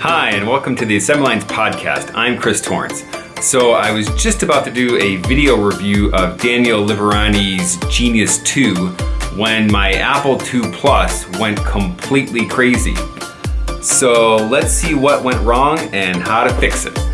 Hi, and welcome to the Assembly Lines podcast. I'm Chris Torrence. So, I was just about to do a video review of Daniel Liberani's Genius 2 when my Apple II Plus went completely crazy. So, let's see what went wrong and how to fix it.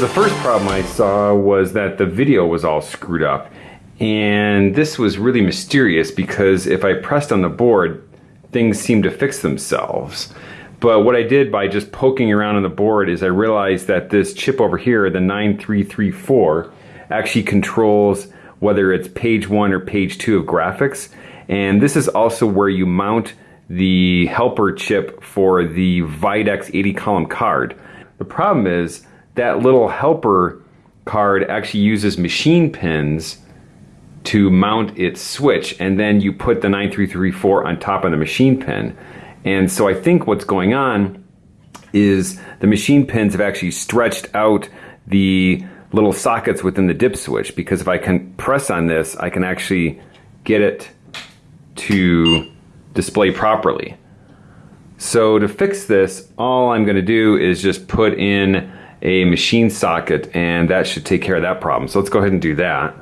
The first problem I saw was that the video was all screwed up. And this was really mysterious because if I pressed on the board, things seemed to fix themselves. But what I did by just poking around on the board is I realized that this chip over here, the 9334, actually controls whether it's page one or page two of graphics. And this is also where you mount the helper chip for the Videx 80 column card. The problem is that little helper card actually uses machine pins to mount its switch and then you put the 9334 on top of the machine pin. And so I think what's going on is the machine pins have actually stretched out the little sockets within the dip switch because if I can press on this, I can actually get it to display properly. So to fix this, all I'm going to do is just put in a machine socket and that should take care of that problem. So let's go ahead and do that.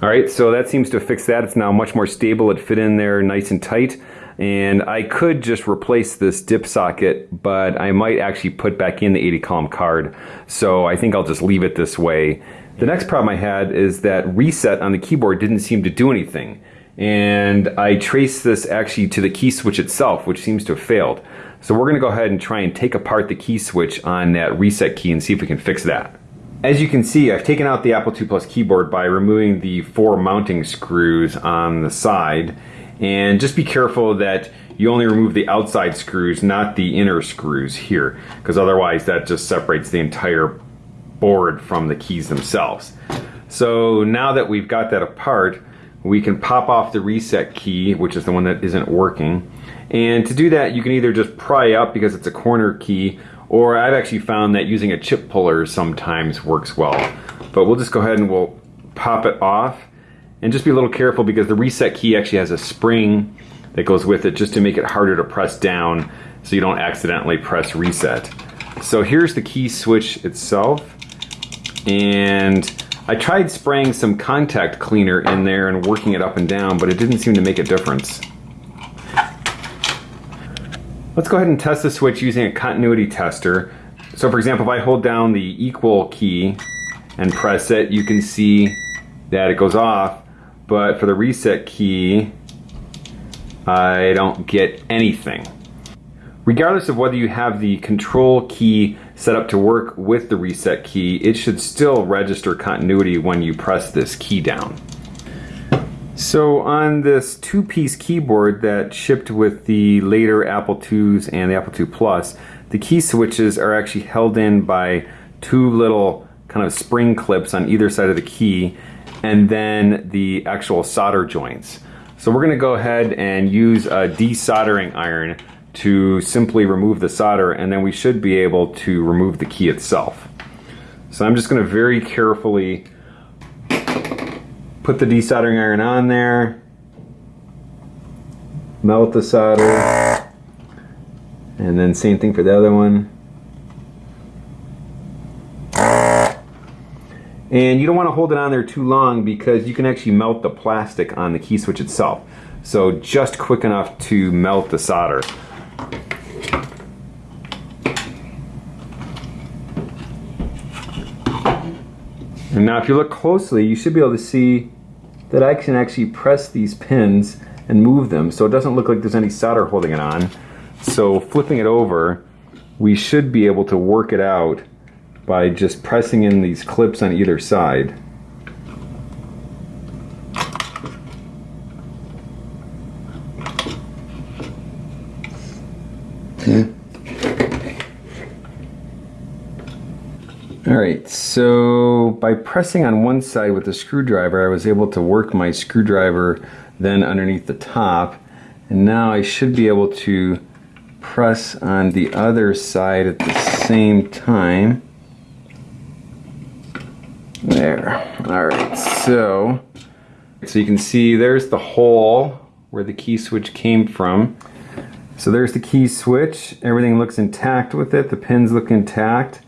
All right, so that seems to fix that. It's now much more stable. It fit in there nice and tight. And I could just replace this dip socket, but I might actually put back in the 80 column card. So I think I'll just leave it this way. The next problem I had is that reset on the keyboard didn't seem to do anything and I trace this actually to the key switch itself, which seems to have failed. So we're gonna go ahead and try and take apart the key switch on that reset key and see if we can fix that. As you can see, I've taken out the Apple II Plus keyboard by removing the four mounting screws on the side. And just be careful that you only remove the outside screws, not the inner screws here, because otherwise that just separates the entire board from the keys themselves. So now that we've got that apart, we can pop off the reset key, which is the one that isn't working. And to do that, you can either just pry up because it's a corner key, or I've actually found that using a chip puller sometimes works well. But we'll just go ahead and we'll pop it off. And just be a little careful because the reset key actually has a spring that goes with it just to make it harder to press down so you don't accidentally press reset. So here's the key switch itself. And I tried spraying some contact cleaner in there and working it up and down, but it didn't seem to make a difference. Let's go ahead and test the switch using a continuity tester. So for example, if I hold down the equal key and press it, you can see that it goes off, but for the reset key, I don't get anything. Regardless of whether you have the control key set up to work with the reset key, it should still register continuity when you press this key down. So on this two-piece keyboard that shipped with the later Apple IIs and the Apple II Plus, the key switches are actually held in by two little kind of spring clips on either side of the key and then the actual solder joints. So we're going to go ahead and use a desoldering iron to simply remove the solder and then we should be able to remove the key itself. So I'm just going to very carefully put the desoldering iron on there, melt the solder, and then same thing for the other one. And you don't want to hold it on there too long because you can actually melt the plastic on the key switch itself. So just quick enough to melt the solder. And now if you look closely, you should be able to see that I can actually press these pins and move them so it doesn't look like there's any solder holding it on. So flipping it over, we should be able to work it out by just pressing in these clips on either side. Hmm. All right, so by pressing on one side with the screwdriver, I was able to work my screwdriver then underneath the top. And now I should be able to press on the other side at the same time. There. All right, so, so you can see there's the hole where the key switch came from. So there's the key switch. Everything looks intact with it. The pins look intact.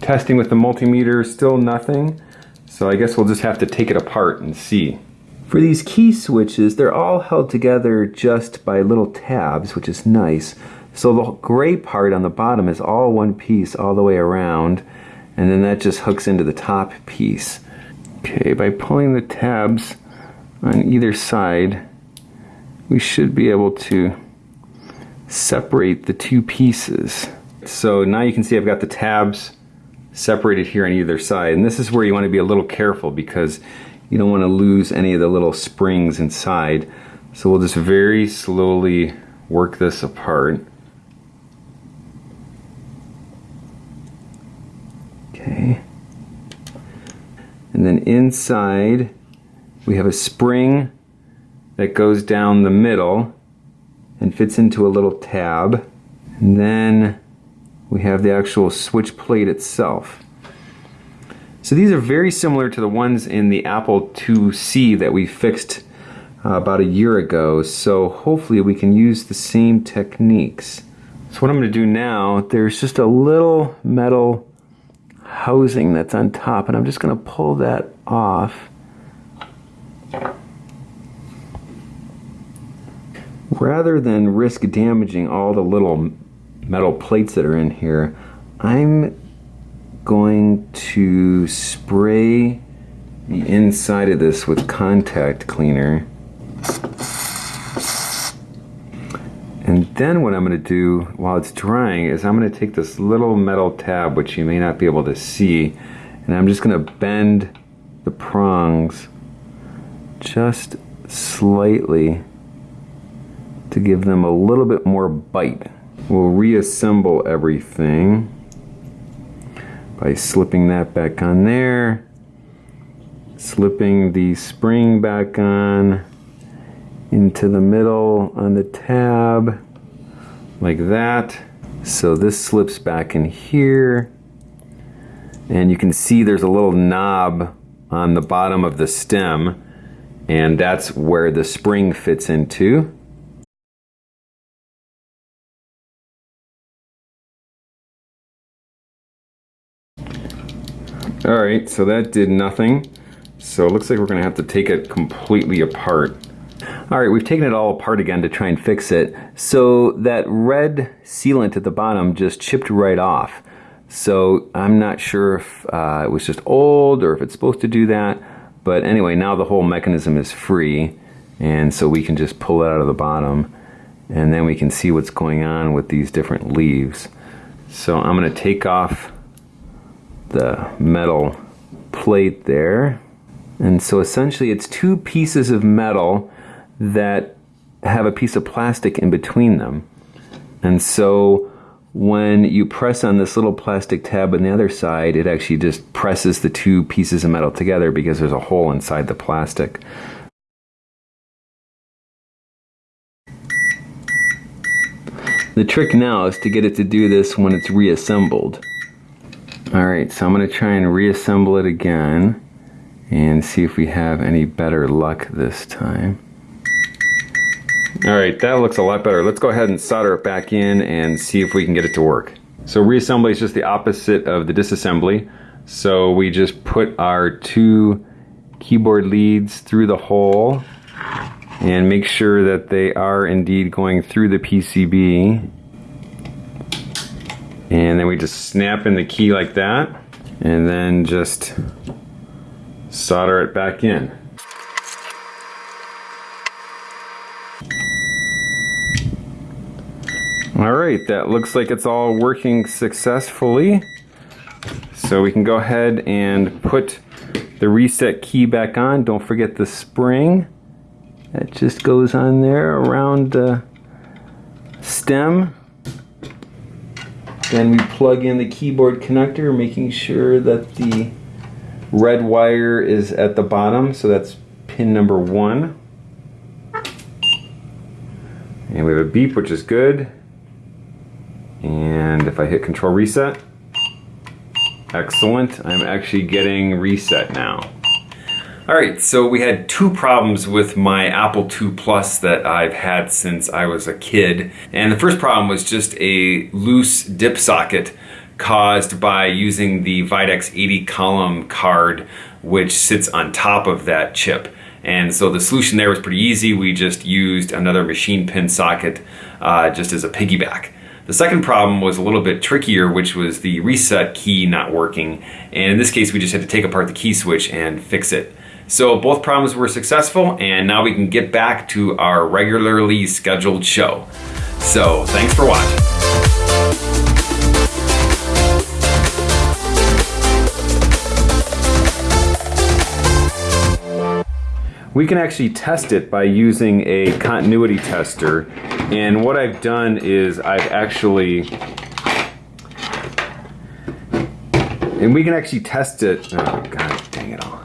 Testing with the multimeter, still nothing. So I guess we'll just have to take it apart and see. For these key switches, they're all held together just by little tabs, which is nice. So the gray part on the bottom is all one piece all the way around, and then that just hooks into the top piece. Okay, by pulling the tabs on either side, we should be able to separate the two pieces. So now you can see I've got the tabs separated here on either side. And this is where you want to be a little careful because you don't want to lose any of the little springs inside. So we'll just very slowly work this apart. Okay. And then inside we have a spring that goes down the middle and fits into a little tab. And then we have the actual switch plate itself. So these are very similar to the ones in the Apple IIc that we fixed uh, about a year ago. So hopefully we can use the same techniques. So what I'm going to do now, there's just a little metal housing that's on top and I'm just going to pull that off. Rather than risk damaging all the little metal plates that are in here, I'm going to spray the inside of this with contact cleaner. And then what I'm going to do while it's drying is I'm going to take this little metal tab, which you may not be able to see, and I'm just going to bend the prongs just slightly to give them a little bit more bite. We'll reassemble everything by slipping that back on there, slipping the spring back on into the middle on the tab like that. So this slips back in here and you can see there's a little knob on the bottom of the stem and that's where the spring fits into. All right, so that did nothing. So it looks like we're gonna have to take it completely apart. All right, we've taken it all apart again to try and fix it. So that red sealant at the bottom just chipped right off. So I'm not sure if uh, it was just old or if it's supposed to do that. But anyway, now the whole mechanism is free. And so we can just pull it out of the bottom. And then we can see what's going on with these different leaves. So I'm gonna take off the metal plate there. And so essentially it's two pieces of metal that have a piece of plastic in between them. And so when you press on this little plastic tab on the other side, it actually just presses the two pieces of metal together because there's a hole inside the plastic. The trick now is to get it to do this when it's reassembled. Alright, so I'm going to try and reassemble it again and see if we have any better luck this time. Alright, that looks a lot better. Let's go ahead and solder it back in and see if we can get it to work. So reassembly is just the opposite of the disassembly. So we just put our two keyboard leads through the hole and make sure that they are indeed going through the PCB and then we just snap in the key like that and then just solder it back in. Alright, that looks like it's all working successfully. So we can go ahead and put the reset key back on. Don't forget the spring. That just goes on there around the stem. Then we plug in the keyboard connector, making sure that the red wire is at the bottom, so that's pin number one. And we have a beep, which is good. And if I hit control reset, excellent. I'm actually getting reset now. All right, so we had two problems with my Apple II Plus that I've had since I was a kid. And the first problem was just a loose dip socket caused by using the Videx 80 column card, which sits on top of that chip. And so the solution there was pretty easy. We just used another machine pin socket uh, just as a piggyback. The second problem was a little bit trickier, which was the reset key not working. And in this case, we just had to take apart the key switch and fix it. So both problems were successful and now we can get back to our regularly scheduled show. So thanks for watching. We can actually test it by using a continuity tester. And what I've done is I've actually, and we can actually test it, oh god dang it all.